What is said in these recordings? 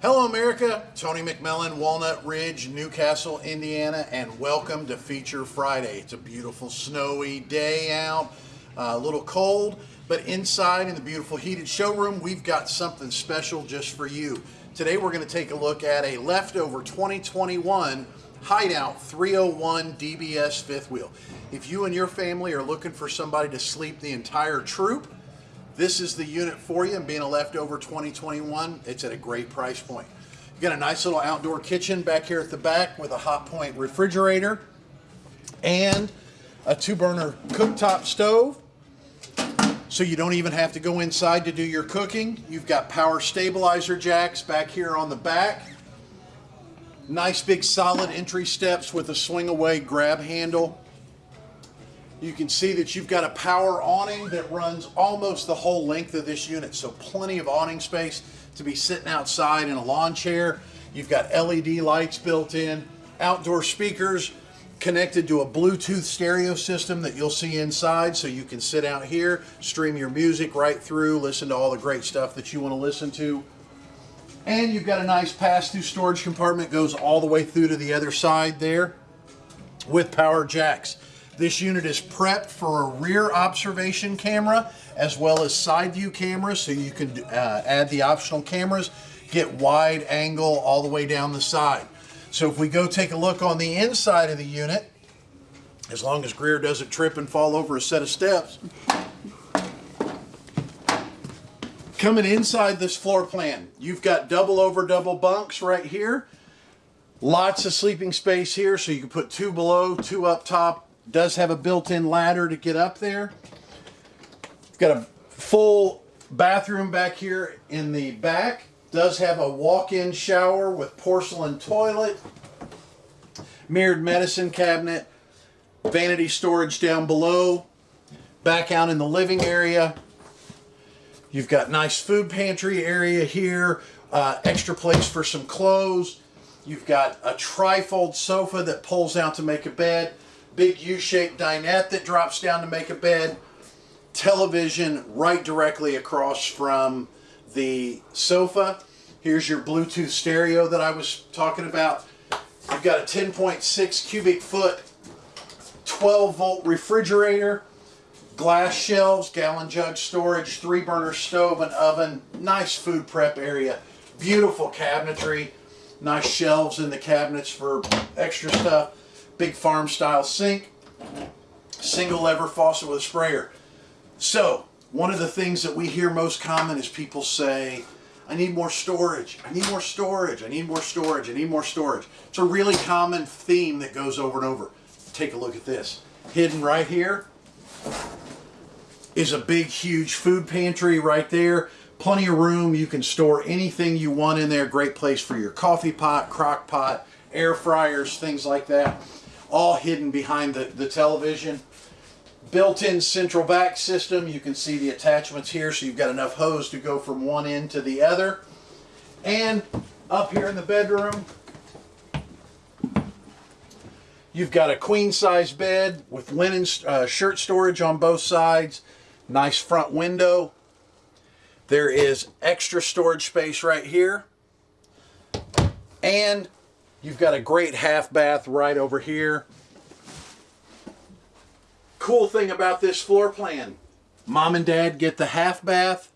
Hello, America. Tony McMillan, Walnut Ridge, Newcastle, Indiana, and welcome to Feature Friday. It's a beautiful snowy day out, uh, a little cold, but inside in the beautiful heated showroom, we've got something special just for you. Today, we're going to take a look at a leftover 2021 Hideout 301 DBS fifth wheel. If you and your family are looking for somebody to sleep the entire troop, this is the unit for you and being a leftover 2021, it's at a great price point. You got a nice little outdoor kitchen back here at the back with a Hotpoint refrigerator and a two burner cooktop stove. So you don't even have to go inside to do your cooking. You've got power stabilizer jacks back here on the back. Nice big solid entry steps with a swing away grab handle. You can see that you've got a power awning that runs almost the whole length of this unit. So plenty of awning space to be sitting outside in a lawn chair. You've got LED lights built in, outdoor speakers connected to a Bluetooth stereo system that you'll see inside. So you can sit out here, stream your music right through, listen to all the great stuff that you want to listen to. And you've got a nice pass-through storage compartment goes all the way through to the other side there with power jacks. This unit is prepped for a rear observation camera as well as side view cameras so you can uh, add the optional cameras, get wide angle all the way down the side. So if we go take a look on the inside of the unit, as long as Greer doesn't trip and fall over a set of steps, coming inside this floor plan, you've got double over double bunks right here. Lots of sleeping space here so you can put two below, two up top, does have a built-in ladder to get up there. Got a full bathroom back here in the back. Does have a walk-in shower with porcelain toilet, mirrored medicine cabinet, vanity storage down below. Back out in the living area, you've got nice food pantry area here, uh, extra place for some clothes. You've got a trifold sofa that pulls out to make a bed big U-shaped dinette that drops down to make a bed, television right directly across from the sofa. Here's your Bluetooth stereo that I was talking about. You've got a 10.6 cubic foot, 12 volt refrigerator, glass shelves, gallon jug storage, three burner stove and oven, nice food prep area, beautiful cabinetry, nice shelves in the cabinets for extra stuff big farm style sink, single lever faucet with a sprayer. So one of the things that we hear most common is people say, I need more storage, I need more storage, I need more storage, I need more storage. It's a really common theme that goes over and over. Take a look at this. Hidden right here is a big, huge food pantry right there. Plenty of room. You can store anything you want in there. Great place for your coffee pot, crock pot, air fryers, things like that all hidden behind the, the television. Built-in central vac system. You can see the attachments here, so you've got enough hose to go from one end to the other. And up here in the bedroom, you've got a queen-size bed with linen uh, shirt storage on both sides. Nice front window. There is extra storage space right here. And You've got a great half bath right over here. Cool thing about this floor plan, mom and dad get the half bath,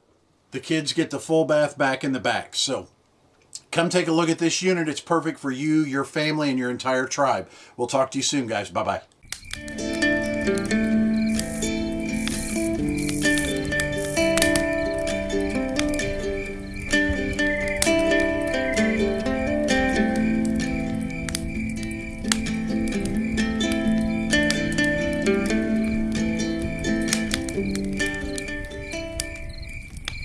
the kids get the full bath back in the back. So come take a look at this unit. It's perfect for you, your family, and your entire tribe. We'll talk to you soon, guys. Bye-bye.